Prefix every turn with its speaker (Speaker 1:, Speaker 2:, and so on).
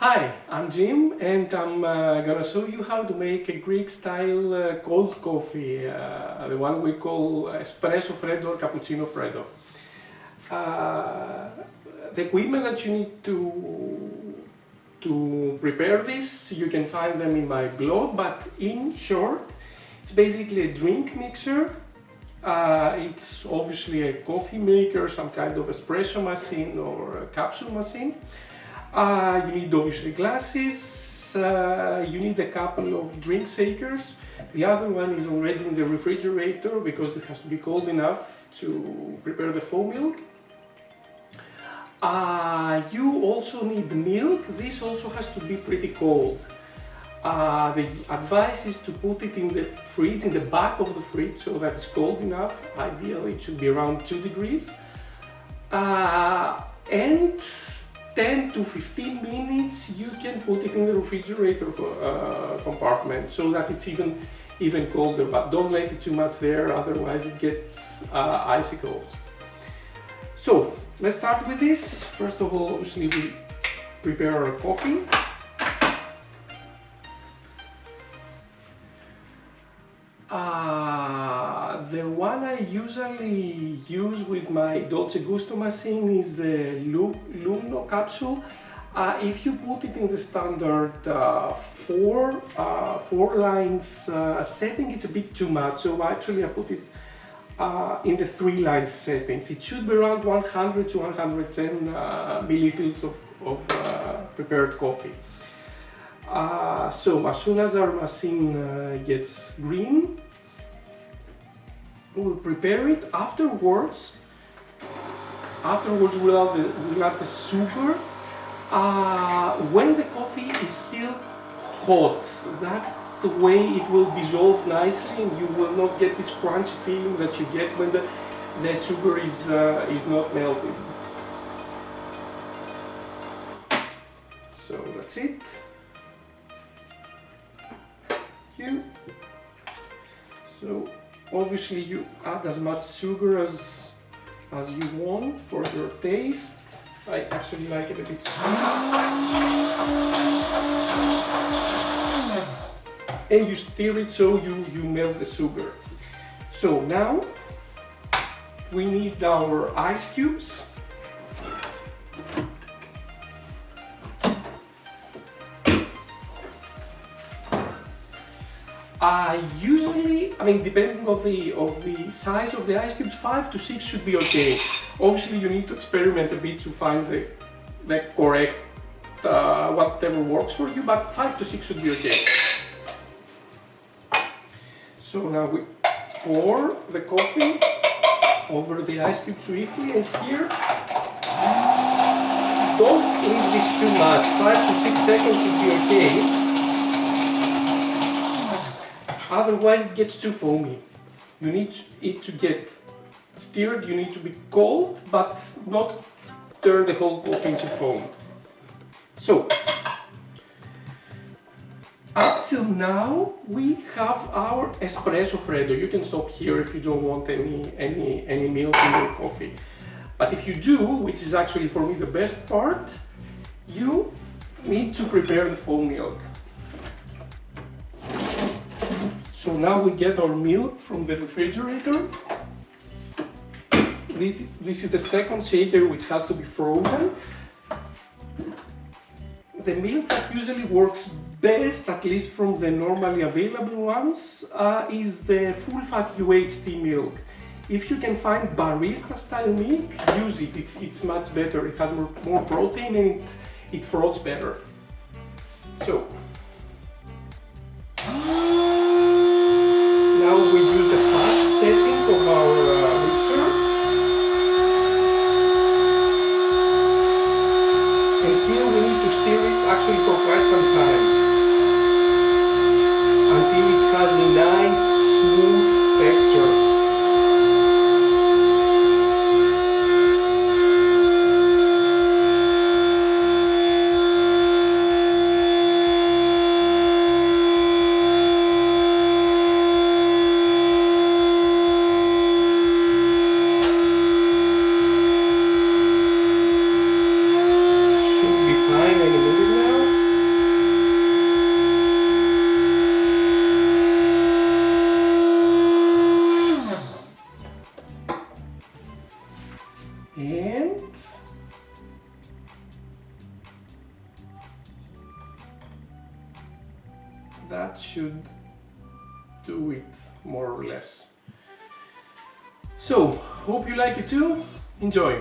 Speaker 1: Hi, I'm Jim and I'm uh, gonna show you how to make a Greek style uh, cold coffee, uh, the one we call espresso freddo or cappuccino freddo. Uh, the equipment that you need to, to prepare this, you can find them in my blog, but in short, it's basically a drink mixer. Uh, it's obviously a coffee maker, some kind of espresso machine or a capsule machine. Uh, you need obviously glasses, uh, you need a couple of drink shakers. The other one is already in the refrigerator because it has to be cold enough to prepare the foam milk. Uh, you also need milk, this also has to be pretty cold. Uh, the advice is to put it in the fridge, in the back of the fridge so that it's cold enough. Ideally it should be around 2 degrees. Uh, and 10 to 15 minutes you can put it in the refrigerator uh, compartment so that it's even even colder but don't let it too much there otherwise it gets uh, icicles. So let's start with this. First of all obviously we prepare our coffee I usually use with my Dolce Gusto machine is the Lungo capsule. Uh, if you put it in the standard uh, four, uh, four lines uh, setting, it's a bit too much. So actually I put it uh, in the three lines settings. It should be around 100 to 110 milliliters of, of prepared coffee. Uh, so as soon as our machine uh, gets green, we'll prepare it. Afterwards, afterwards we'll add the, we'll add the sugar. Uh, when the coffee is still hot, that way it will dissolve nicely and you will not get this crunchy feeling that you get when the, the sugar is, uh, is not melted. So that's it you. So obviously you add as much sugar as, as you want for your taste. I actually like it a bit sweet. And you stir it so you, you melt the sugar. So now we need our ice cubes. Uh, usually, I mean, depending of the of the size of the ice cubes, five to six should be okay. Obviously, you need to experiment a bit to find the the correct uh, whatever works for you, but five to six should be okay. So now we pour the coffee over the ice cube swiftly, and here don't leave this too much. Five to six seconds should be okay otherwise it gets too foamy. You need it to get stirred, you need to be cold, but not turn the whole coffee into foam. So, up till now we have our espresso freddo. You can stop here if you don't want any, any, any milk in your coffee. But if you do, which is actually for me the best part, you need to prepare the foam milk. So now we get our milk from the refrigerator. This, this is the second shaker which has to be frozen. The milk that usually works best, at least from the normally available ones, uh, is the full-fat UHT milk. If you can find barista style milk, use it. It's, it's much better. It has more, more protein and it, it froths better. So, that should do it more or less. So, hope you like it too. Enjoy!